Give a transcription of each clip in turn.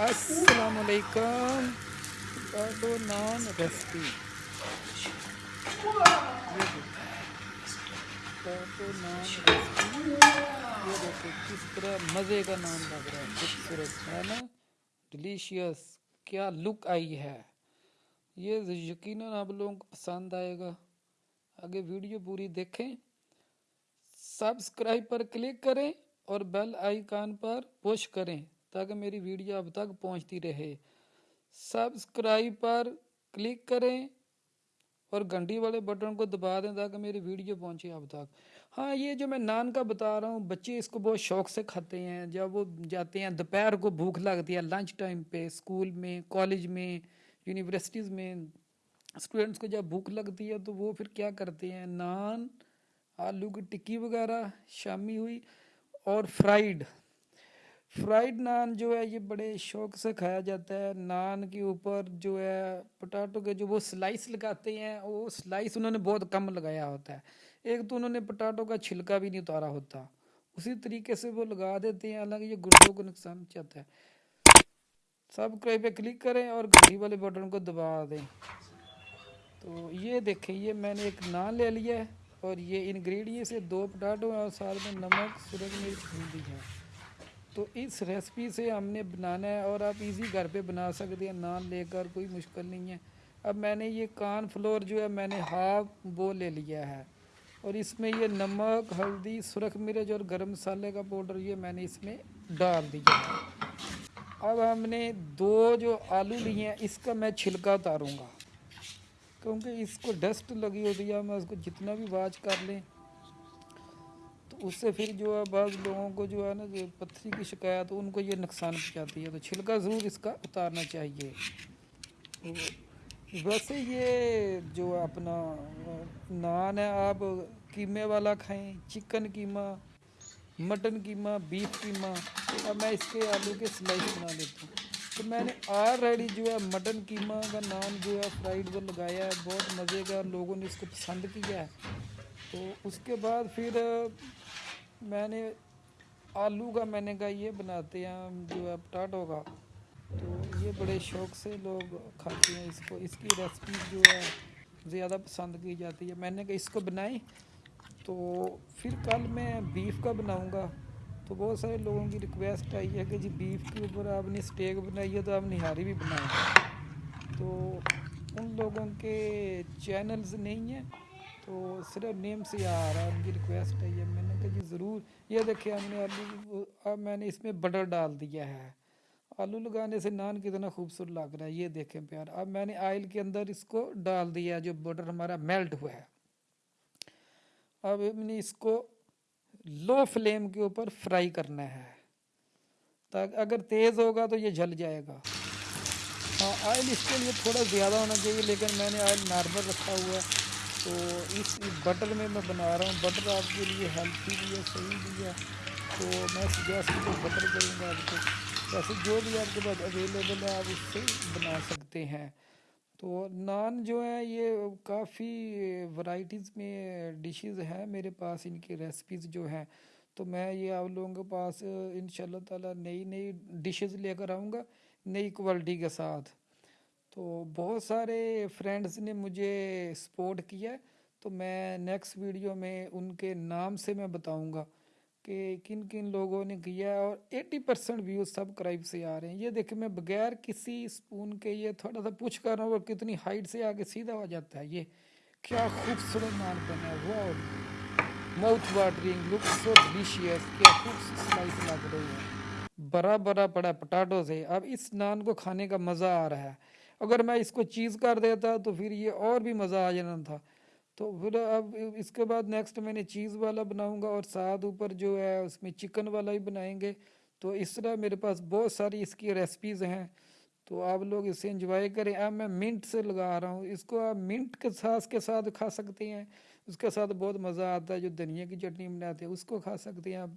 السلام علیکم potato naan recipe potato naan recipe یہ دیکھو کس طرح مزے کا نان لگ رہا ہے خوبصورت ہے نا ڈلیشیس کیا لک آئی ہے یہ یقیناً آپ لوگوں کو پسند آئے گا آگے ویڈیو پوری دیکھیں سبسکرائب پر کلک کریں اور بیل آئیکن پر پوش کریں تاکہ میری ویڈیو اب تک پہنچتی رہے۔ سبسکرائب پر کلک کریں اور گھنٹی والے بٹن کو دبا دیں تاکہ میری ویڈیو پہنچے اب تک۔ ہاں یہ جو میں نان کا بتا رہا ہوں، بچے اس کو بہت شوق سے کھاتے ہیں۔ جب وہ جاتے ہیں، دوپہر کو بھوک لگتی ہے، لنچ ٹائم پہ، اسکول میں، کالج میں، یونیورسٹیز میں اسٹوڈنٹس کو جب بھوک لگتی ہے تو وہ پھر کیا کرتے ہیں؟ نان، آلو کی ٹکی وغیرہ شامی ہوئی اور فرائیڈ۔ فرائیڈ نان جو ہے، یہ بڑے شوق سے کھایا جاتا ہے۔ نان کے اوپر جو ہے پٹاٹو کے جو وہ سلائس لگاتے ہیں، وہ سلائس انہوں نے بہت کم لگایا ہوتا ہے۔ ایک تو انہوں نے پٹاٹو کا چھلکا بھی نہیں اتارا ہوتا۔ اسی طریقے سے وہ لگا دیتے ہیں، حالانکہ یہ گردوں کو نقصان چاہتا ہے۔ سب پہ کلک کریں اور گھڑی والے بٹن کو دبا دیں۔ تو یہ دیکھیں، یہ میں نے ایک نان لے لیا ہے اور یہ انگریڈینٹ سے دو پٹاٹو اور ساتھ میں نمک سرخ مرچ، ہلدی ہے تو اس ریسپی سے ہم نے بنانا ہے اور آپ ایزی گھر پہ بنا سکتے ہیں، نان لے کر کوئی مشکل نہیں ہے۔ اب میں نے یہ کان فلور جو ہے، میں نے ہاف وہ لے لیا ہے۔ اور اس میں یہ نمک، ہلدی، سرخ مرچ اور گرم مسالے کا پاؤڈر یہ میں نے اس میں ڈال دیا ہے۔ اب ہم نے دو جو آلو لیے ہیں، اس کا میں چھلکا اتاروں گا۔ کیونکہ اس کو ڈسٹ لگی ہوتی ہے میں اس کو جتنا بھی واچ کر لیں۔ اس سے پھر جو ہے بعض لوگوں کو جو ہے نا جو پتھری کی شکایت، ان کو یہ نقصان پہنچاتی ہے۔ تو چھلکا ضرور اس کا اتارنا چاہیے۔ ویسے یہ جو اپنا نان ہے، آپ قیمے والا کھائیں، چکن قیمہ، مٹن قیمہ، بیف قیمہ اب میں اس کے آلو کے سلائس بنا لیتا ہوں۔ تو میں نے آلریڈی جو ہے مٹن قیمہ کا نان جو ہے فرائیڈ وہ لگایا ہے، بہت مزے کا، لوگوں نے اس کو پسند کیا ہے۔ تو اس کے بعد پھر میں نے آلو کا میں نے کہا یہ بناتے ہیں جو ہے پٹاٹو کا۔ تو یہ بڑے شوق سے لوگ کھاتے ہیں اس کو۔ اس کی ریسپی جو ہے زیادہ پسند کی جاتی ہے۔ میں نے کہا اس کو بنائیں تو پھر کل میں بیف کا بناؤں گا۔ تو بہت سارے لوگوں کی ریکویسٹ آئی ہے کہ جی بیف کے اوپر آپ نے اسٹیک بنائی ہے تو آپ نہاری بھی بنائیں۔ تو ان لوگوں کے چینلز نہیں ہیں۔ تو صرف نیم سے آ رہا ہے، ان کی ریکویسٹ ہے۔ یہ میں نے کہا جی ضرور۔ یہ دیکھیں، ہم نے آلو اب میں نے اس میں بٹر ڈال دیا ہے۔ آلو لگانے سے نان کتنا خوبصورت لگ رہا ہے۔ یہ دیکھیں پیار۔ اب میں نے آئل کے اندر اس کو ڈال دیا جو بٹر ہمارا میلٹ ہوا ہے۔ اب ہم نے اس کو لو فلیم کے اوپر فرائی کرنا ہے۔ تاکہ اگر تیز ہوگا تو یہ جل جائے گا۔ ہاں آئل اس کے لیے تھوڑا زیادہ ہونا چاہیے، لیکن میں نے آئل نارمل رکھا ہوا ہے۔ تو اس بٹر میں میں بنا رہا ہوں۔ بٹر آپ کے لیے ہیلتھی بھی ہے، صحیح بھی ہے۔ تو میں سجیسٹ کو بٹر کروں گا آپ کو۔ ویسے جو بھی آپ کے پاس اویلیبل ہے، آپ اس سے بنا سکتے ہیں۔ تو نان جو ہے، یہ کافی ورائٹیز میں ڈشز ہیں میرے پاس۔ ان کی ریسپیز جو ہیں، تو میں یہ آپ لوگوں کے پاس ان شاء اللہ تعالیٰ نئی نئی ڈشز لے کر آؤں گا، نئی کوالٹی کے ساتھ۔ تو بہت سارے فرینڈز نے مجھے سپورٹ کیا تو میں نیکسٹ ویڈیو میں ان کے نام سے میں بتاؤں گا کہ کن کن لوگوں نے کیا ہے اور eighty percent views subscribe سے آ رہے ہیں۔ یہ دیکھیں، میں بغیر کسی سپون کے یہ تھوڑا سا پوچھ کر رہا ہوں، اور کتنی ہائٹ سے آگے سیدھا ہو جاتا ہے یہ۔ کیا خوبصورت نان بنا ہے وہ mouth watering look so delicious کیا خوبصورت سلائس لگ رہی ہے۔ بڑا بڑا پڑا پٹاٹو سے اب اس نان کو کھانے کا مزہ آ رہا ہے۔ اگر میں اس کو چیز کر دیتا تو پھر یہ اور بھی مزہ آ جانا تھا۔ تو پھر اب اس کے بعد نیکسٹ میں نے چیز والا بناؤں گا اور ساتھ اوپر جو ہے اس میں چکن والا ہی بنائیں گے۔ تو اس طرح میرے پاس بہت ساری اس کی ریسپیز ہیں۔ تو آپ لوگ اسے انجوائے کریں۔ اب میں منٹ سے لگا رہا ہوں۔ اس کو آپ منٹ کے ساس کے ساتھ کھا سکتے ہیں۔ اس کے ساتھ بہت مزہ آتا ہے۔ جو دھنیا کی چٹنی بناتے ہیں، اس کو کھا سکتے ہیں آپ۔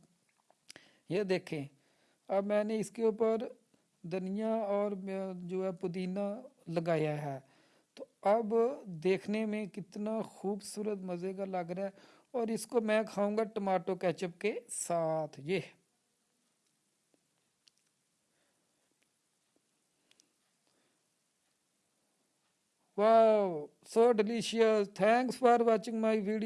یہ دیکھیں۔ اب میں نے اس کے اوپر دھنیا اور جو ہے پودینہ لگایا ہے تو اب دیکھنے میں کتنا خوبصورت مزے کا لگ رہا ہے اور اس کو میں کھاؤں گا ٹماٹو کیچپ کے ساتھ یہ wow so delicious thanks for watching my video